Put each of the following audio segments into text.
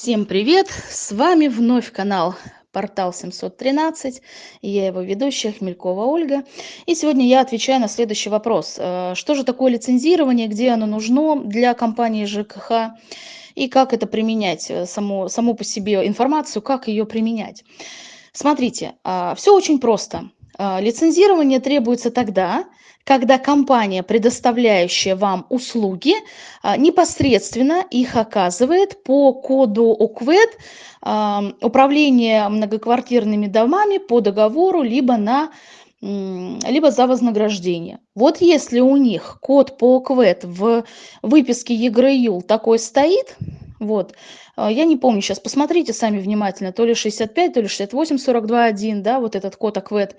Всем привет! С вами вновь канал Портал 713, и я его ведущая Хмелькова Ольга. И сегодня я отвечаю на следующий вопрос. Э, что же такое лицензирование, где оно нужно для компании ЖКХ, и как это применять, э, саму, саму по себе информацию, как ее применять. Смотрите, а, все очень просто. А, лицензирование требуется тогда, когда компания, предоставляющая вам услуги, а, непосредственно их оказывает по коду ОКВЭД управление многоквартирными домами по договору либо на либо за вознаграждение. Вот если у них код по ОКВЭД в выписке ЕГРЮЛ такой стоит, вот, а, я не помню сейчас, посмотрите сами внимательно, то ли 65, то ли 68, 42, 1, да, вот этот код АКВЭД,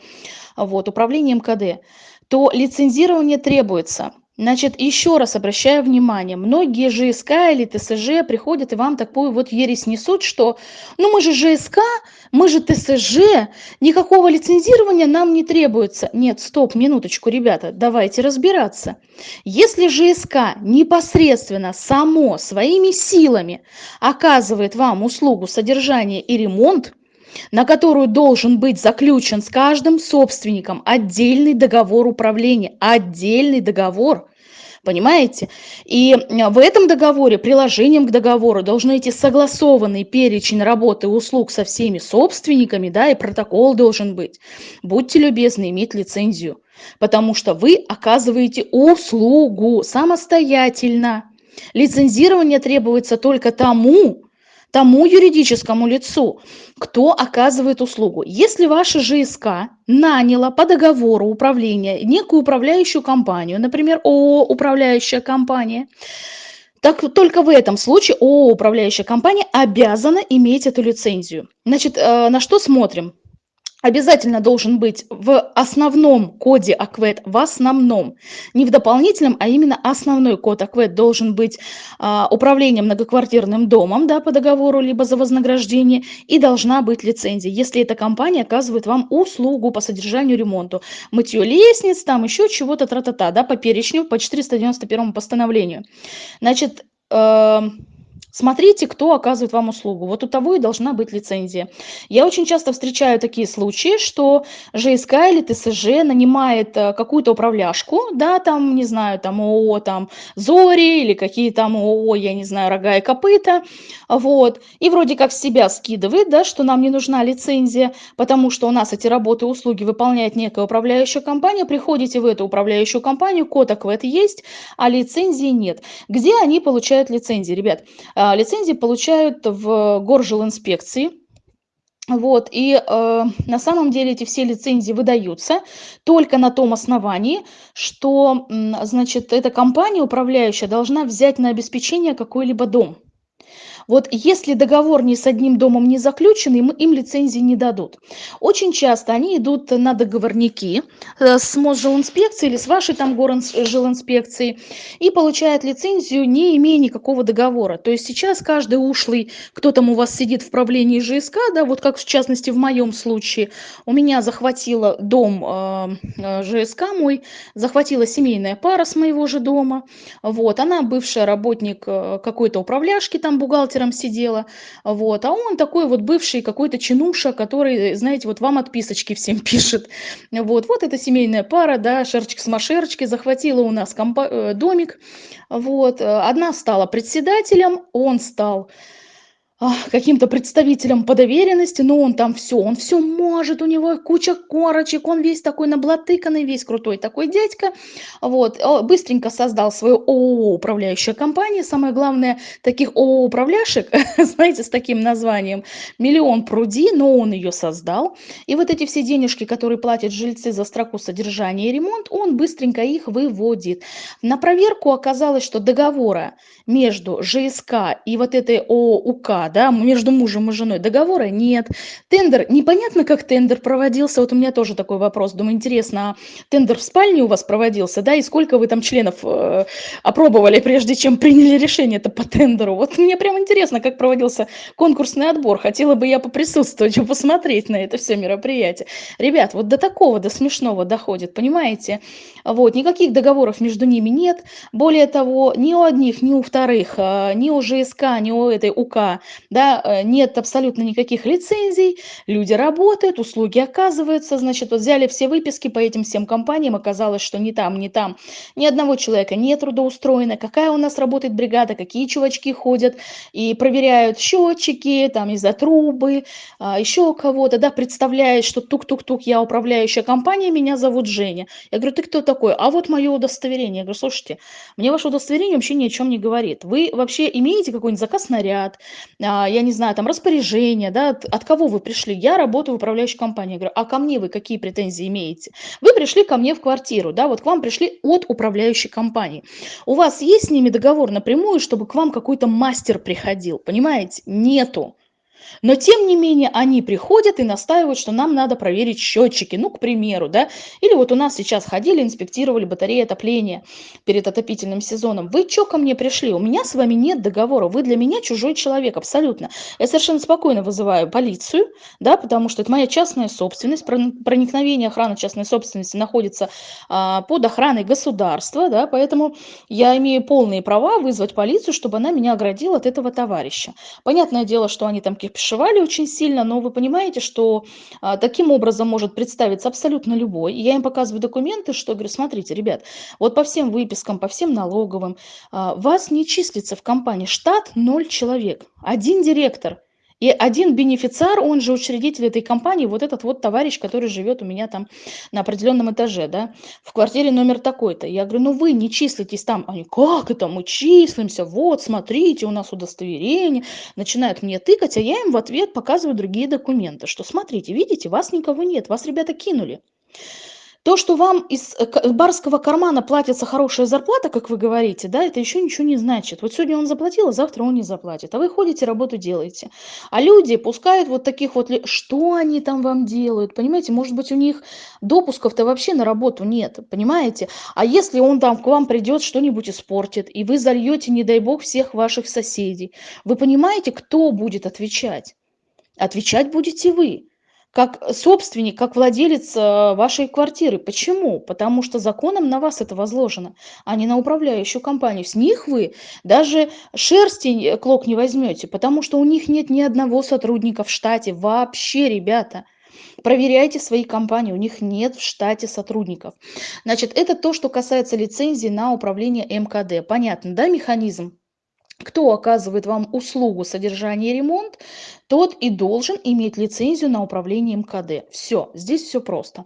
вот, управление МКД, то лицензирование требуется. Значит, еще раз обращаю внимание, многие ЖСК или ТСЖ приходят и вам такую вот ересь несут, что ну мы же ЖСК, мы же ТСЖ, никакого лицензирования нам не требуется. Нет, стоп, минуточку, ребята, давайте разбираться. Если ЖСК непосредственно само своими силами оказывает вам услугу содержания и ремонт, на которую должен быть заключен с каждым собственником отдельный договор управления, отдельный договор, понимаете? И в этом договоре, приложением к договору должны идти согласованный перечень работы и услуг со всеми собственниками, да, и протокол должен быть. Будьте любезны иметь лицензию, потому что вы оказываете услугу самостоятельно. Лицензирование требуется только тому, тому юридическому лицу, кто оказывает услугу. Если ваша ЖСК наняла по договору управления некую управляющую компанию, например, ООО «Управляющая компания», так только в этом случае ООО «Управляющая компания» обязана иметь эту лицензию. Значит, э, на что смотрим? Обязательно должен быть в основном коде АКВЭД, в основном, не в дополнительном, а именно основной код АКВЭД должен быть а, управлением многоквартирным домом да, по договору, либо за вознаграждение, и должна быть лицензия, если эта компания оказывает вам услугу по содержанию ремонту, мытье лестниц, там еще чего-то, тра-та-та, да, по перечню, по 491 постановлению. Значит, э Смотрите, кто оказывает вам услугу. Вот у того и должна быть лицензия. Я очень часто встречаю такие случаи, что ЖСК или ТСЖ нанимает э, какую-то управляшку, да, там, не знаю, там ООО, там, Зори или какие там ООО, я не знаю, рога и копыта, вот, и вроде как с себя скидывает, да, что нам не нужна лицензия, потому что у нас эти работы и услуги выполняет некая управляющая компания, приходите в эту управляющую компанию, код АКВЭД есть, а лицензии нет. Где они получают лицензии, ребят? А, лицензии получают в горжилинспекции. Вот, и э, на самом деле эти все лицензии выдаются только на том основании, что, значит, эта компания управляющая должна взять на обеспечение какой-либо дом. Вот если договор ни с одним домом не заключен, им, им лицензии не дадут. Очень часто они идут на договорники э, с Мосжилинспекцией или с вашей там горжилинспекцией и получают лицензию, не имея никакого договора. То есть сейчас каждый ушлый, кто там у вас сидит в правлении ЖСК, да, вот как в частности в моем случае, у меня захватила дом э, э ЖСК мой, захватила семейная пара с моего же дома, вот, она бывшая работник э, какой-то управляшки, там бухгалтер, бухгалтером сидела, вот, а он такой вот бывший какой-то чинуша, который, знаете, вот вам отписочки всем пишет, вот, вот эта семейная пара, да, шерчик с машерочки захватила у нас э, домик, вот, одна стала председателем, он стал каким-то представителем по доверенности, но он там все, он все может, у него куча корочек, он весь такой наблатыканный, весь крутой такой дядька, вот, быстренько создал свою ООО управляющая компания, самое главное, таких ООО управляшек, знаете, с таким названием, миллион пруди, но он ее создал, и вот эти все денежки, которые платят жильцы за строку содержания и ремонт, он быстренько их выводит. На проверку оказалось, что договора между ЖСК и вот этой ООО УК, да, между мужем и женой договора нет. Тендер, непонятно, как тендер проводился, вот у меня тоже такой вопрос, думаю, интересно, а тендер в спальне у вас проводился, да, и сколько вы там членов э, опробовали, прежде чем приняли решение это по тендеру? Вот мне прям интересно, как проводился конкурсный отбор, хотела бы я поприсутствовать, посмотреть на это все мероприятие. Ребят, вот до такого, до смешного доходит, понимаете? Вот, никаких договоров между ними нет, более того, ни у одних, ни у вторых, э, ни у ЖСК, ни у этой УК да, э, нет абсолютно никаких лицензий, люди работают, услуги оказываются, значит, вот взяли все выписки по этим всем компаниям, оказалось, что ни там, ни там ни одного человека не трудоустроено, какая у нас работает бригада, какие чувачки ходят и проверяют счетчики, там, из-за трубы, а, еще кого-то, да, представляет, что тук-тук-тук, я управляющая компания, меня зовут Женя. Я говорю, ты кто такой? А вот мое удостоверение. Я говорю, слушайте, мне ваше удостоверение вообще ни о чем не говорит. Вы вообще имеете какой-нибудь заказ на ряд, а, я не знаю, там распоряжение, да, от, от кого вы пришли? Я работаю в управляющей компании. Я говорю, а ко мне вы какие претензии имеете? Вы пришли ко мне в квартиру, да, вот к вам пришли от управляющей компании. У вас есть с ними договор напрямую, чтобы к вам какой-то мастер приходил? Понимаете? Нету. Но тем не менее они приходят и настаивают, что нам надо проверить счетчики, ну, к примеру, да, или вот у нас сейчас ходили, инспектировали батареи отопления перед отопительным сезоном. Вы что ко мне пришли? У меня с вами нет договора, вы для меня чужой человек, абсолютно. Я совершенно спокойно вызываю полицию, да, потому что это моя частная собственность, проникновение охраны частной собственности находится а, под охраной государства, да, поэтому я имею полные права вызвать полицию, чтобы она меня оградила от этого товарища. Понятное дело, что они там кипишевали очень сильно, но вы понимаете, что а, таким образом может представиться абсолютно любой. И я им показываю документы, что говорю, смотрите, ребят, вот по всем выпискам, по всем налоговым, а, вас не числится в компании. Штат 0 человек, один директор – и один бенефициар, он же учредитель этой компании, вот этот вот товарищ, который живет у меня там на определенном этаже, да, в квартире номер такой-то. Я говорю, ну вы не числитесь там. Они, как это, мы числимся, вот, смотрите, у нас удостоверение. Начинают мне тыкать, а я им в ответ показываю другие документы, что смотрите, видите, вас никого нет, вас ребята кинули. То, что вам из э, барского кармана платится хорошая зарплата, как вы говорите, да, это еще ничего не значит. Вот сегодня он заплатил, а завтра он не заплатит. А вы ходите, работу делаете. А люди пускают вот таких вот... Что они там вам делают? Понимаете, может быть, у них допусков-то вообще на работу нет, понимаете? А если он там к вам придет, что-нибудь испортит, и вы зальете, не дай бог, всех ваших соседей, вы понимаете, кто будет отвечать? Отвечать будете вы как собственник, как владелец э, вашей квартиры. Почему? Потому что законом на вас это возложено, а не на управляющую компанию. С них вы даже шерсти клок не возьмете, потому что у них нет ни одного сотрудника в штате. Вообще, ребята. Проверяйте свои компании, у них нет в штате сотрудников. Значит, это то, что касается лицензии на управление МКД. Понятно, да, механизм? Кто оказывает вам услугу содержания и ремонт, тот и должен иметь лицензию на управление МКД. Все, здесь все просто.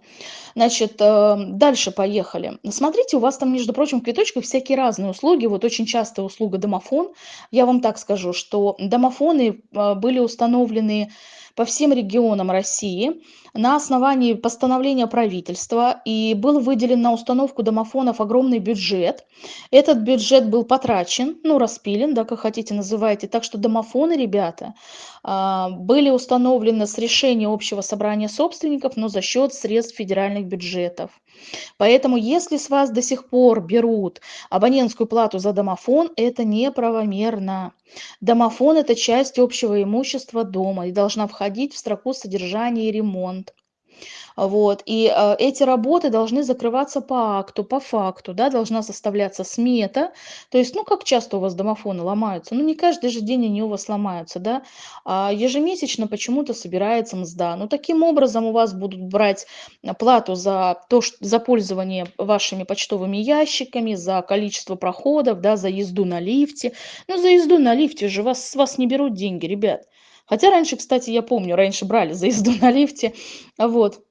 Значит, э, дальше поехали. Смотрите, у вас там, между прочим, в квиточках всякие разные услуги. Вот очень частая услуга домофон. Я вам так скажу, что домофоны э, были установлены по всем регионам России на основании постановления правительства и был выделен на установку домофонов огромный бюджет. Этот бюджет был потрачен, ну, распилен, да, как хотите называйте. Так что домофоны, ребята, были установлены с решения общего собрания собственников, но за счет средств федеральных бюджетов. Поэтому, если с вас до сих пор берут абонентскую плату за домофон, это неправомерно. Домофон– это часть общего имущества дома и должна входить в строку содержания и ремонт. Вот. И э, эти работы должны закрываться по акту, по факту, да, должна составляться смета. То есть, ну, как часто у вас домофоны ломаются? Ну, не каждый же день они у вас ломаются, да. А ежемесячно почему-то собирается мзда. Ну, таким образом у вас будут брать плату за то, что, за пользование вашими почтовыми ящиками, за количество проходов, да, за езду на лифте. Ну, за езду на лифте же вас, с вас не берут деньги, ребят. Хотя раньше, кстати, я помню, раньше брали за езду на лифте, вот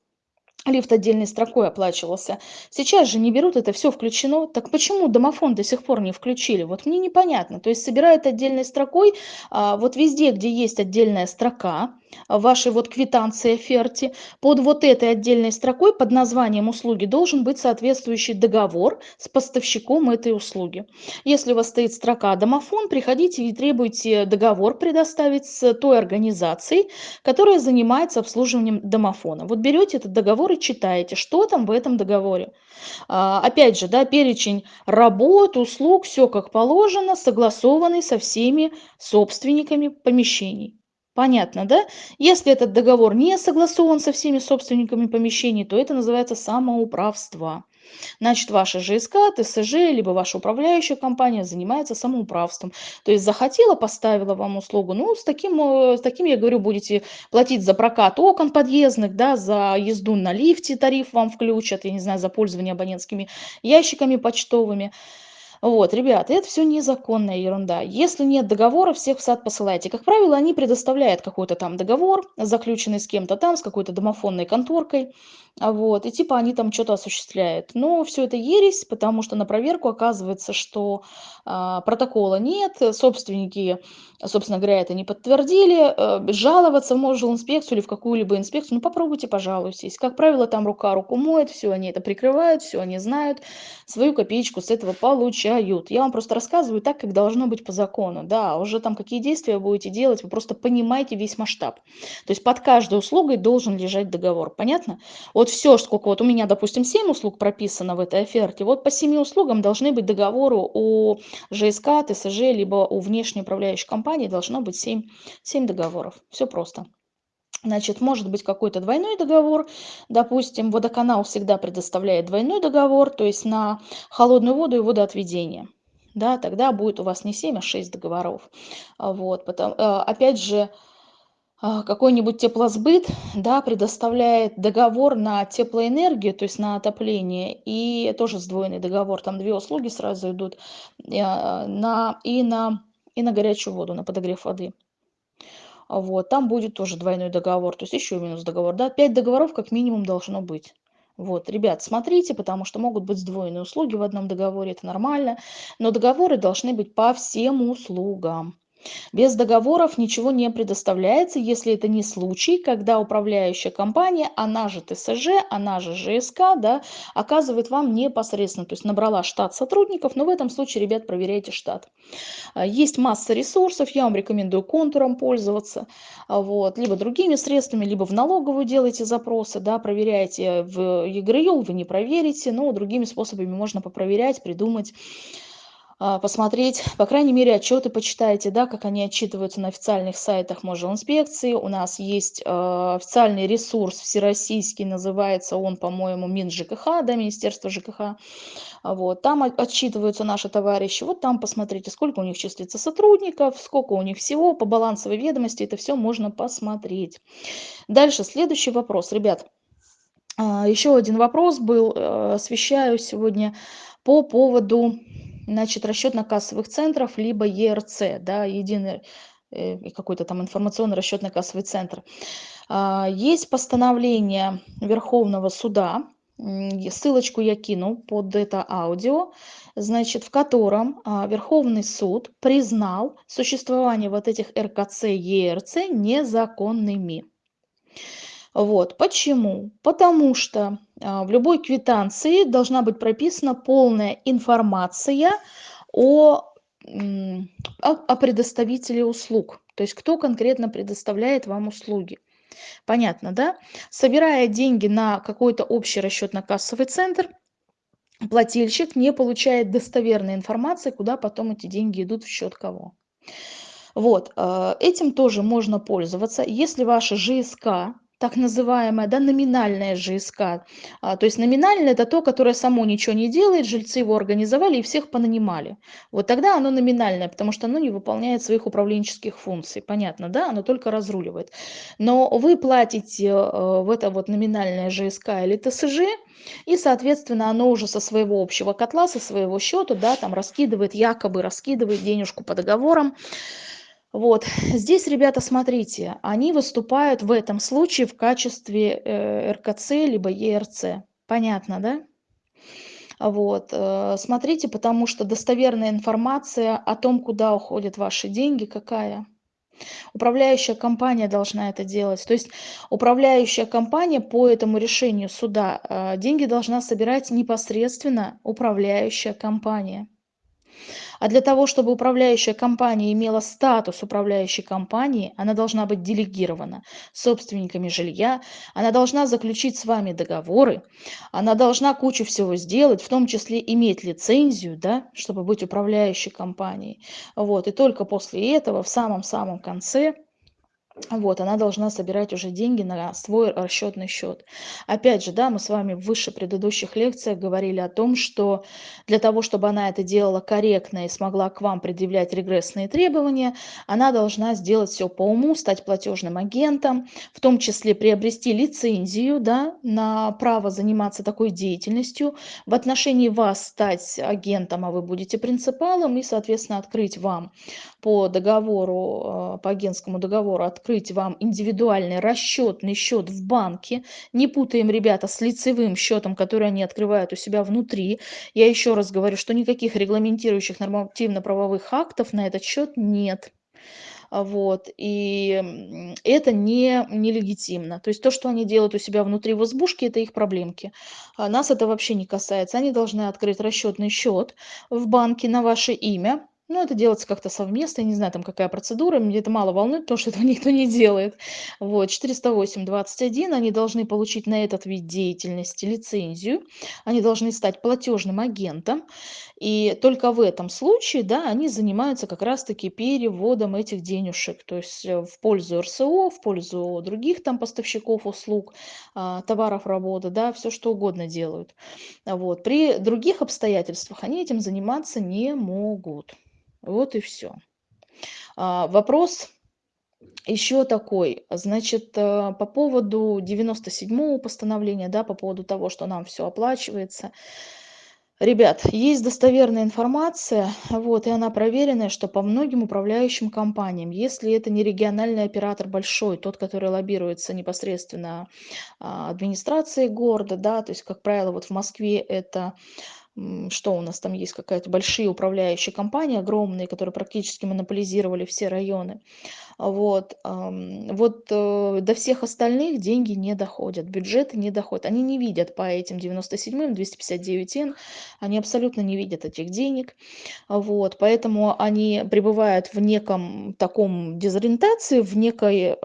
лифт отдельной строкой оплачивался. Сейчас же не берут, это все включено. Так почему домофон до сих пор не включили? Вот мне непонятно. То есть собирают отдельной строкой, а, вот везде, где есть отдельная строка, вашей вот квитанции оферте, под вот этой отдельной строкой под названием услуги должен быть соответствующий договор с поставщиком этой услуги. Если у вас стоит строка «домофон», приходите и требуйте договор предоставить с той организацией, которая занимается обслуживанием домофона. Вот берете этот договор и читаете, что там в этом договоре. А, опять же, да, перечень работ, услуг, все как положено, согласованный со всеми собственниками помещений. Понятно, да? Если этот договор не согласован со всеми собственниками помещений, то это называется самоуправство. Значит, ваша ЖСК, ТСЖ, либо ваша управляющая компания занимается самоуправством. То есть захотела, поставила вам услугу, ну, с таким, э, с таким, я говорю, будете платить за прокат окон подъездных, да, за езду на лифте тариф вам включат, я не знаю, за пользование абонентскими ящиками почтовыми. Вот, ребята, это все незаконная ерунда. Если нет договора, всех в сад посылайте. Как правило, они предоставляют какой-то там договор, заключенный с кем-то там, с какой-то домофонной конторкой. А вот, и типа они там что-то осуществляют. Но все это ересь, потому что на проверку оказывается, что а, протокола нет, собственники, собственно говоря, это не подтвердили. А, жаловаться в инспекцию или в какую-либо инспекцию, ну попробуйте, пожалуйтесь. Как правило, там рука руку моет, все они это прикрывают, все они знают, свою копеечку с этого получают. Я вам просто рассказываю так, как должно быть по закону. Да, уже там какие действия будете делать, вы просто понимаете весь масштаб. То есть под каждой услугой должен лежать договор, понятно? Вот все, сколько вот у меня, допустим, 7 услуг прописано в этой оферте, вот по 7 услугам должны быть договоры у ЖСК, ТСЖ, либо у внешней управляющей компании должно быть 7, 7 договоров. Все просто. Значит, может быть какой-то двойной договор. Допустим, водоканал всегда предоставляет двойной договор, то есть на холодную воду и водоотведение. Да, тогда будет у вас не 7, а 6 договоров. Вот, потом, э, опять же, а, какой-нибудь теплосбыт да, предоставляет договор на теплоэнергию, то есть на отопление, и тоже сдвоенный договор, там две услуги сразу идут, а, на, и, на, и на горячую воду, на подогрев воды. Вот, там будет тоже двойной договор, то есть еще минус договор. Да? Пять договоров как минимум должно быть. Вот, ребят, смотрите, потому что могут быть сдвоенные услуги в одном договоре, это нормально, но договоры должны быть по всем услугам. Без договоров ничего не предоставляется, если это не случай, когда управляющая компания, она же ТСЖ, она же ЖСК, да, оказывает вам непосредственно, то есть набрала штат сотрудников, но в этом случае, ребят, проверяйте штат. А, есть масса ресурсов, я вам рекомендую контуром пользоваться, а, вот, либо другими средствами, либо в налоговую делайте запросы, да, проверяйте в ЕГРЮЛ, вы не проверите, но другими способами можно попроверять, придумать, посмотреть, по крайней мере, отчеты почитайте, да, как они отчитываются на официальных сайтах инспекции. У нас есть э, официальный ресурс всероссийский, называется он, по-моему, Мин ЖКХ, да, Министерство ЖКХ. Вот, там отчитываются наши товарищи. Вот там посмотрите, сколько у них числится сотрудников, сколько у них всего, по балансовой ведомости, это все можно посмотреть. Дальше, следующий вопрос, ребят. А, Еще один вопрос был, э, освещаю сегодня по поводу значит, расчетно-кассовых центров, либо ЕРЦ, да, единый э, какой-то там информационный расчетно-кассовый центр. А, есть постановление Верховного суда, ссылочку я кину под это аудио, значит, в котором а, Верховный суд признал существование вот этих РКЦ, ЕРЦ незаконными. Вот. Почему? Потому что а, в любой квитанции должна быть прописана полная информация о, о, о предоставителе услуг. То есть кто конкретно предоставляет вам услуги. Понятно, да? Собирая деньги на какой-то общий расчетно-кассовый центр, плательщик не получает достоверной информации, куда потом эти деньги идут в счет кого. Вот, а, этим тоже можно пользоваться. Если ваша ЖСК так называемая да, номинальная ЖСК. А, то есть номинальное это то, которое само ничего не делает, жильцы его организовали и всех понанимали. Вот тогда оно номинальное, потому что оно не выполняет своих управленческих функций. Понятно, да? Оно только разруливает. Но вы платите э, в это вот номинальное ЖСК или ТСЖ, и, соответственно, оно уже со своего общего котла, со своего счета, да, там раскидывает, якобы раскидывает денежку по договорам. Вот здесь, ребята, смотрите, они выступают в этом случае в качестве э, РКЦ либо ЕРЦ. Понятно, да? Вот, э, смотрите, потому что достоверная информация о том, куда уходят ваши деньги, какая? Управляющая компания должна это делать. То есть управляющая компания по этому решению суда э, деньги должна собирать непосредственно управляющая компания. А для того, чтобы управляющая компания имела статус управляющей компании, она должна быть делегирована собственниками жилья, она должна заключить с вами договоры, она должна кучу всего сделать, в том числе иметь лицензию, да, чтобы быть управляющей компанией. Вот. И только после этого, в самом-самом конце, Вот, она должна собирать уже деньги на свой расчетный счет. Опять же, да, мы с вами в выше предыдущих лекциях говорили о том, что для того, чтобы она это делала корректно и смогла к вам предъявлять регрессные требования, она должна сделать все по уму, стать платежным агентом, в том числе приобрести лицензию да, на право заниматься такой деятельностью, в отношении вас стать агентом, а вы будете принципалом, и, соответственно, открыть вам по договору, э, по агентскому договору открыть вам индивидуальный расчетный счет в банке. Не путаем, ребята, с лицевым счетом, который они открывают у себя внутри. Я еще раз говорю, что никаких регламентирующих нормативно-правовых актов на этот счет нет. Вот, и это не нелегитимно. То есть то, что они делают у себя внутри в избушке, это их проблемки. А нас это вообще не касается. Они должны открыть расчетный счет в банке на ваше имя, ну, это делается как-то совместно, я не знаю, там какая процедура, меня это мало волнует, потому что этого никто не делает. Вот, 408.21, они должны получить на этот вид деятельности лицензию, они должны стать платежным агентом, и только в этом случае, да, они занимаются как раз-таки переводом этих денежек, то есть э, в пользу РСО, в пользу других там поставщиков услуг, а, товаров, работы, да, все что угодно делают. Вот. При других обстоятельствах они этим заниматься не могут. Вот и все. А, вопрос еще такой, значит, э, по поводу 97-го постановления, да, по поводу того, что нам все оплачивается. Ребят, есть достоверная информация, вот, и она проверенная, что по многим управляющим компаниям, если это не региональный оператор большой, тот, который лоббируется непосредственно а, администрацией города, да, то есть, как правило, вот в Москве это что у нас там есть какая-то большие управляющие компании огромные, которые практически монополизировали все районы. Вот, вот э, до всех остальных деньги не доходят, бюджеты не доходят. Они не видят по этим 97-м, 259-н, они абсолютно не видят этих денег. Вот, поэтому они пребывают в неком таком дезориентации, в некой,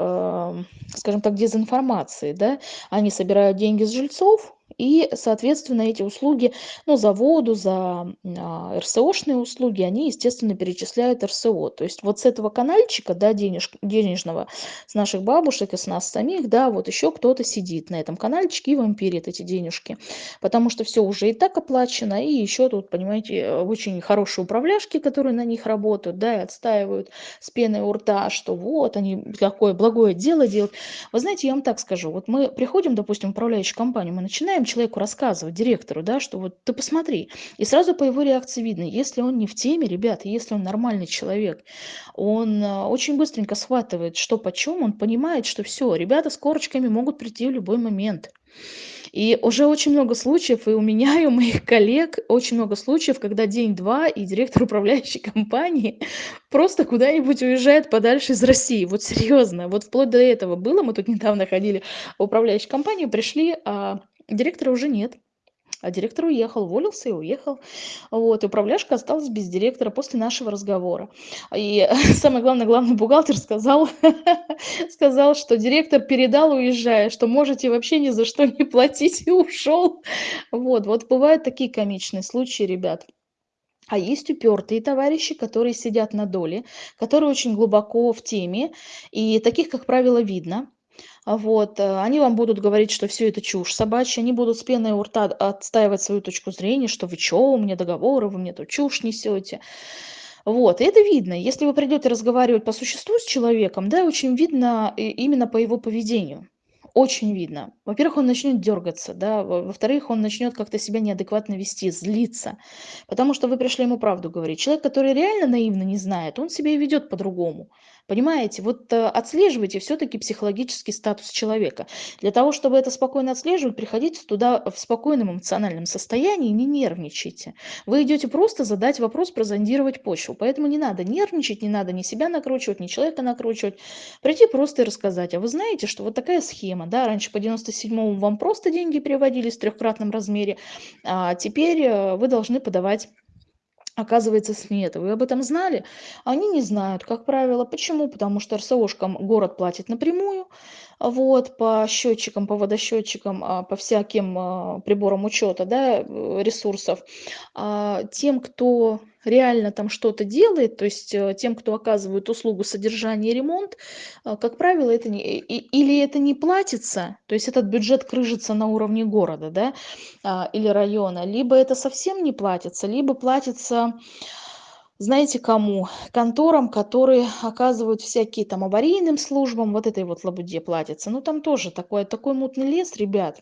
скажем так, дезинформации. Да? Они собирают деньги с жильцов, и, соответственно, эти услуги, ну, за воду, за а, РСОшные услуги, они, естественно, перечисляют РСО. То есть вот с этого канальчика, да, денеж, денежного, с наших бабушек и с нас самих, да, вот еще кто-то сидит на этом канальчике и вампирит эти денежки. Потому что все уже и так оплачено, и еще тут, понимаете, очень хорошие управляшки, которые на них работают, да, и отстаивают с пеной у рта, что вот они какое благое дело делают. Вы знаете, я вам так скажу, вот мы приходим, допустим, в управляющую компанию, мы начинаем человеку рассказывать, директору, да, что вот ты посмотри. И сразу по его реакции видно, если он не в теме, ребята, если он нормальный человек, он а, очень быстренько схватывает, что почем, он понимает, что все, ребята с корочками могут прийти в любой момент. И уже очень много случаев, и у меня, и у моих коллег, очень много случаев, когда день-два, и директор управляющей компании просто куда-нибудь уезжает подальше из России. Вот серьезно, вот вплоть до этого было. Мы тут недавно ходили в управляющую компанию, пришли, а Директора уже нет. А директор уехал, уволился и уехал. Вот, и управляшка осталась без директора после нашего разговора. И самое главное, главный бухгалтер сказал, сказал, что директор передал, уезжая, что можете вообще ни за что не платить, и ушел. Вот, вот бывают такие комичные случаи, ребят. А есть упертые товарищи, которые сидят на доле, которые очень глубоко в теме, и таких, как правило, видно. Вот, э, они вам будут говорить, что все это чушь собачья, они будут с пеной у рта отстаивать свою точку зрения, что вы чё, у меня договоры, вы мне тут чушь несете. Вот, и это видно. Если вы придете разговаривать по существу с человеком, да, очень видно именно по его поведению. Очень видно. Во-первых, он начнет дергаться, да, во-вторых, он начнет как-то себя неадекватно вести, злиться, потому что вы пришли ему правду говорить. Человек, который реально наивно не знает, он себя и ведет по-другому. Понимаете, вот э, отслеживайте все-таки психологический статус человека. Для того, чтобы это спокойно отслеживать, приходите туда в спокойном эмоциональном состоянии, не нервничайте. Вы идете просто задать вопрос, прозондировать почву. Поэтому не надо нервничать, не надо ни себя накручивать, ни человека накручивать. Прийти просто и рассказать. А вы знаете, что вот такая схема, да, раньше по 97-му вам просто деньги переводились в трехкратном размере, а теперь э, вы должны подавать оказывается смета. Вы об этом знали? Они не знают, как правило. Почему? Потому что РСОшкам город платит напрямую, вот, по счетчикам, по водосчетчикам, а, по всяким а, приборам учета, да, э, ресурсов. А тем, кто реально там что-то делает, то есть э, тем, кто оказывает услугу содержания и ремонт, как правило, это не, или это не платится, то есть этот бюджет крыжится на уровне города, да, или района, либо это совсем не платится, либо платится знаете кому? Конторам, которые оказывают всякие там аварийным службам, вот этой вот лабуде платится. Ну там тоже такой, такой мутный лес, ребят.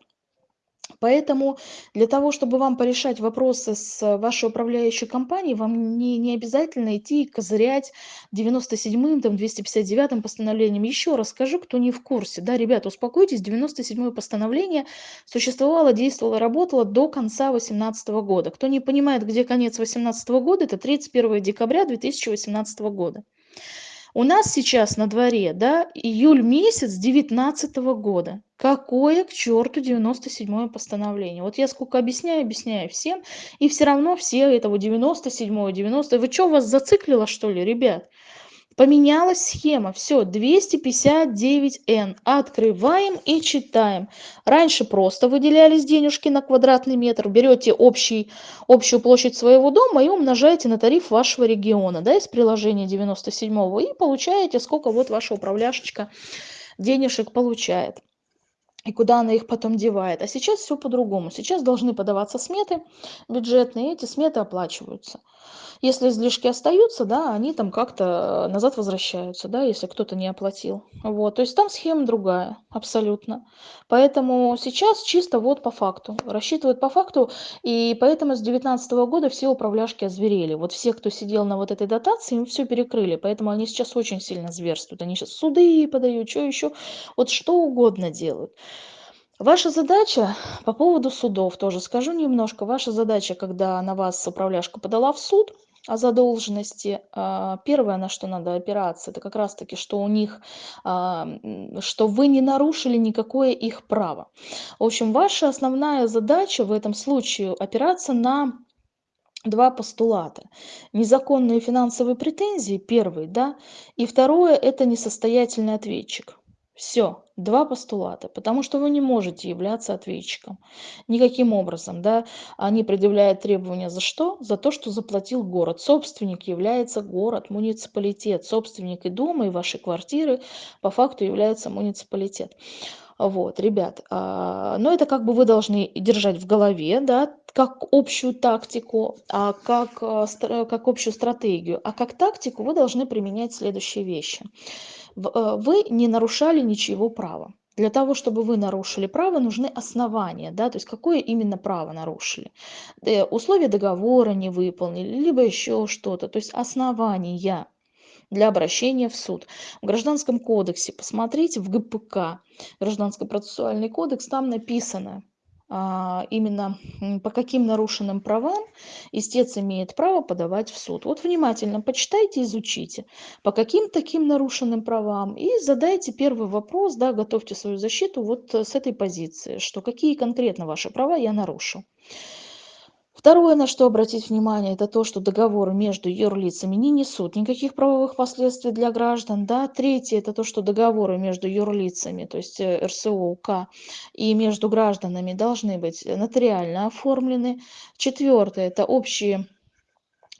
Поэтому для того, чтобы вам порешать вопросы с вашей управляющей компанией, вам не, не обязательно идти и козырять 97-м, там, 259-м постановлением. Еще раз скажу, кто не в курсе. Да, ребята, успокойтесь, 97-е постановление существовало, действовало, работало до конца 2018 года. Кто не понимает, где конец 2018 года, это 31 декабря 2018 года. У нас сейчас на дворе, да, июль месяц 2019 года. Какое к черту 97 постановление? Вот я сколько объясняю, объясняю всем, и все равно все этого 97 90 Вы что, вас зациклило, что ли, ребят? Поменялась схема. Все, 259N. Открываем и читаем. Раньше просто выделялись денежки на квадратный метр. Берете общий, общую площадь своего дома и умножаете на тариф вашего региона да, из приложения 97 и получаете, сколько вот ваша управляшечка денежек получает и куда она их потом девает. А сейчас все по-другому. Сейчас должны подаваться сметы бюджетные, и эти сметы оплачиваются. Если излишки остаются, да, они там как-то назад возвращаются, да, если кто-то не оплатил. Вот, то есть там схема другая, абсолютно. Поэтому сейчас чисто вот по факту, рассчитывают по факту, и поэтому с 2019 года все управляшки озверели. Вот все, кто сидел на вот этой дотации, им все перекрыли, поэтому они сейчас очень сильно зверствуют. Они сейчас суды подают, что еще, вот что угодно делают. Ваша задача по поводу судов тоже скажу немножко. Ваша задача, когда на вас управляшка подала в суд о задолженности, а, первое, на что надо опираться, это как раз-таки, что у них, а, что вы не нарушили никакое их право. В общем, ваша основная задача в этом случае опираться на два постулата. Незаконные финансовые претензии, первый, да, и второе– это несостоятельный ответчик. Все, два постулата, потому что вы не можете являться ответчиком никаким образом, да. Они предъявляют требования за что? За то, что заплатил город. Собственник является город, муниципалитет. Собственник и дома, и вашей квартиры по факту является муниципалитет. Вот, ребят, а, но это как бы вы должны держать в голове, да, как общую тактику, а как, а, как общую стратегию. А как тактику вы должны применять следующие вещи. Э, вы не нарушали ничего права. Для того, чтобы вы нарушили право, нужны основания, да, то есть какое именно право нарушили. Э, условия договора не выполнили, либо еще что-то, то есть основания для обращения в суд. В Гражданском кодексе, посмотрите, в ГПК, Гражданский процессуальный кодекс, там написано, именно по каким нарушенным правам истец имеет право подавать в суд. Вот внимательно почитайте, изучите, по каким таким нарушенным правам, и задайте первый вопрос, да, готовьте свою защиту вот с этой позиции, что какие конкретно ваши права я нарушу. Второе, на что обратить внимание, это то, что договоры между юрлицами не несут никаких правовых последствий для граждан. Да? Третье, это то, что договоры между юрлицами, то есть э, РСО, УК и между гражданами должны быть нотариально оформлены. Четвертое, это общие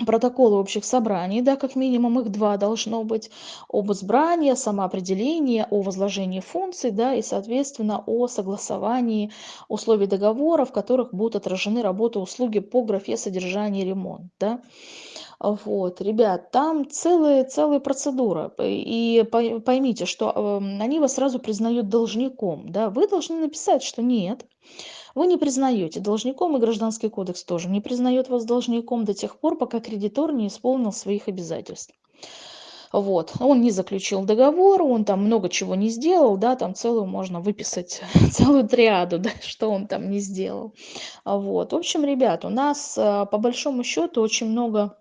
протоколы общих собраний, да, как минимум их два должно быть, об избрании, самоопределении, о возложении функций, да, и, соответственно, о согласовании условий договора, в которых будут отражены работы, услуги по графе содержание ремонт, да. Вот, ребят, там целая, целая процедура. И поймите, что э, они вас сразу признают должником. Да? Вы должны написать, что нет, вы не признаете должником, и Гражданский кодекс тоже не признает вас должником до тех пор, пока кредитор не исполнил своих обязательств. Вот, он не заключил договор, он там много чего не сделал, да, там целую можно выписать, целую триаду, да, что он там не сделал. Вот, в общем, ребят, у нас э, по большому счету очень много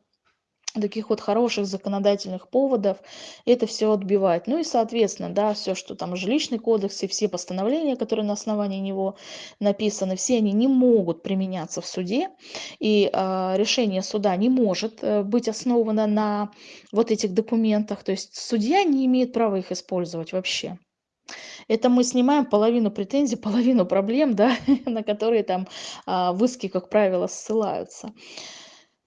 таких вот хороших законодательных поводов это все отбивать. Ну и, соответственно, да, все, что там жилищный кодекс и все постановления, которые на основании него написаны, все они не могут применяться в суде, и э, решение суда не может э, быть основано на вот этих документах, то есть судья не имеет права их использовать вообще. Это мы снимаем половину претензий, половину проблем, да, на которые там а, в иске, как правило, ссылаются.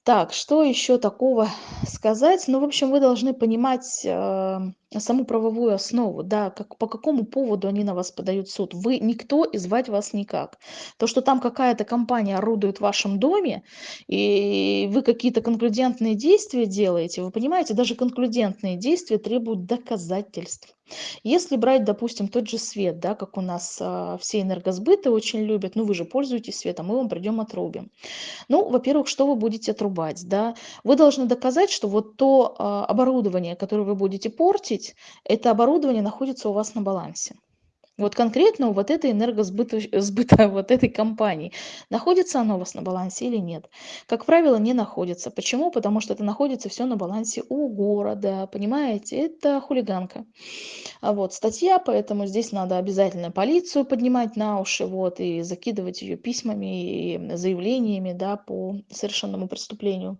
Так, что еще такого сказать? Ну, в общем, вы должны понимать э, саму правовую основу, да, как, по какому поводу они на вас подают суд. Вы никто и звать вас никак. То, что там какая-то компания орудует в вашем доме, и вы какие-то конклюдентные действия делаете, вы понимаете, даже конклюдентные действия требуют доказательств. Если брать, допустим, тот же свет, да, как у нас а, все энергосбыты очень любят, ну вы же пользуетесь светом, мы вам придем отрубим. Ну, во-первых, что вы будете отрубать? Да? Вы должны доказать, что вот то э, оборудование, которое вы будете портить, это оборудование находится у вас на балансе. Вот конкретно у вот этой энергосбыта сбыта, вот этой компании. Находится оно у вас на балансе или нет? Как правило, не находится. Почему? Потому что это находится все на балансе у города. Понимаете? Это хулиганка. А вот статья, поэтому здесь надо обязательно полицию поднимать на уши, вот, и закидывать ее письмами и заявлениями, да, по совершенному преступлению.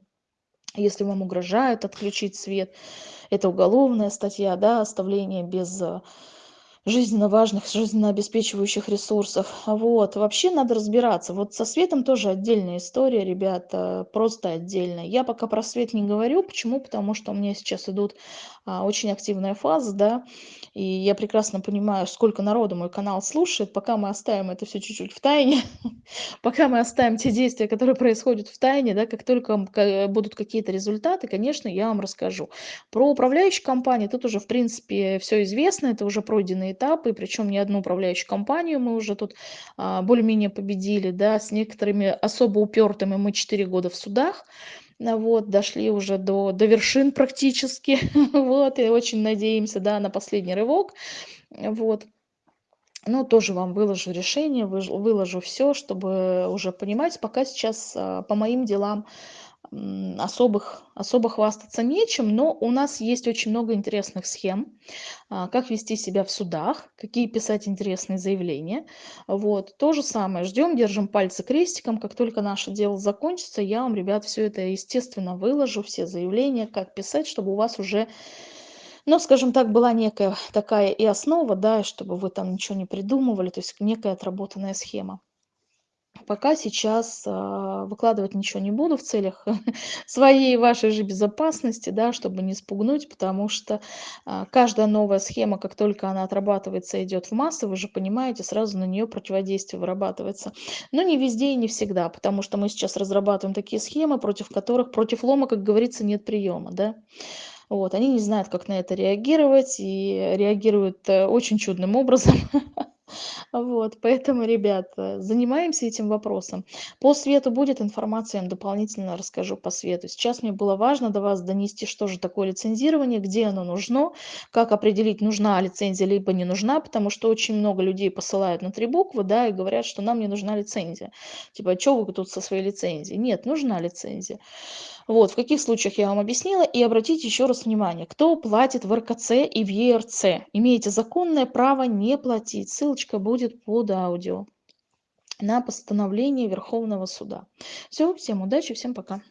Если вам угрожают отключить свет, это уголовная статья, да, оставление без жизненно важных, жизненно обеспечивающих ресурсов. Вот. Вообще надо разбираться. Вот со светом тоже отдельная история, ребята, просто отдельная. Я пока про свет не говорю. Почему? Потому что у меня сейчас идут а, очень активная фаза, да, и я прекрасно понимаю, сколько народу мой канал слушает. Пока мы оставим это все чуть-чуть в тайне, пока мы оставим те действия, которые происходят в тайне, да, как только будут какие-то результаты, конечно, я вам расскажу. Про управляющие компании тут уже, в принципе, все известно, это уже пройденные этапы, причем не одну управляющую компанию мы уже тут а, более-менее победили, да, с некоторыми особо упертыми мы 4 года в судах, вот, дошли уже до, до вершин практически, вот, и очень надеемся, да, на последний рывок, вот. Ну, тоже вам выложу решение, выложу все, чтобы уже понимать, пока сейчас а, по моим делам особых, особо хвастаться нечем, но у нас есть очень много интересных схем, а, как вести себя в судах, какие писать интересные заявления. Вот. То же самое, ждем, держим пальцы крестиком, как только наше дело закончится, я вам, ребят, все это, естественно, выложу, все заявления, как писать, чтобы у вас уже ну, скажем так, была некая такая и основа, да, чтобы вы там ничего не придумывали, то есть некая отработанная схема. Пока сейчас а, выкладывать ничего не буду в целях своей вашей же безопасности, да, чтобы не спугнуть, потому что а, каждая новая схема, как только она отрабатывается, идет в массы, вы же понимаете, сразу на нее противодействие вырабатывается. Но не везде и не всегда, потому что мы сейчас разрабатываем такие схемы, против которых, против лома, как говорится, нет приема, да. Вот, они не знают, как на это реагировать, и реагируют э, очень чудным образом. Вот, поэтому, ребята, занимаемся этим вопросом. По свету будет информация, я вам дополнительно расскажу по свету. Сейчас мне было важно до вас донести, что же такое лицензирование, где оно нужно, как определить, нужна лицензия либо не нужна, потому что очень много людей посылают на три буквы, да, и говорят, что нам не нужна лицензия. Типа, а что вы тут со своей лицензией? Нет, нужна лицензия. Вот, в каких случаях я вам объяснила. И обратите еще раз внимание, кто платит в РКЦ и в ЕРЦ. Имеете законное право не платить. Ссылочка будет под аудио на постановление Верховного суда. Все, всем удачи, всем пока.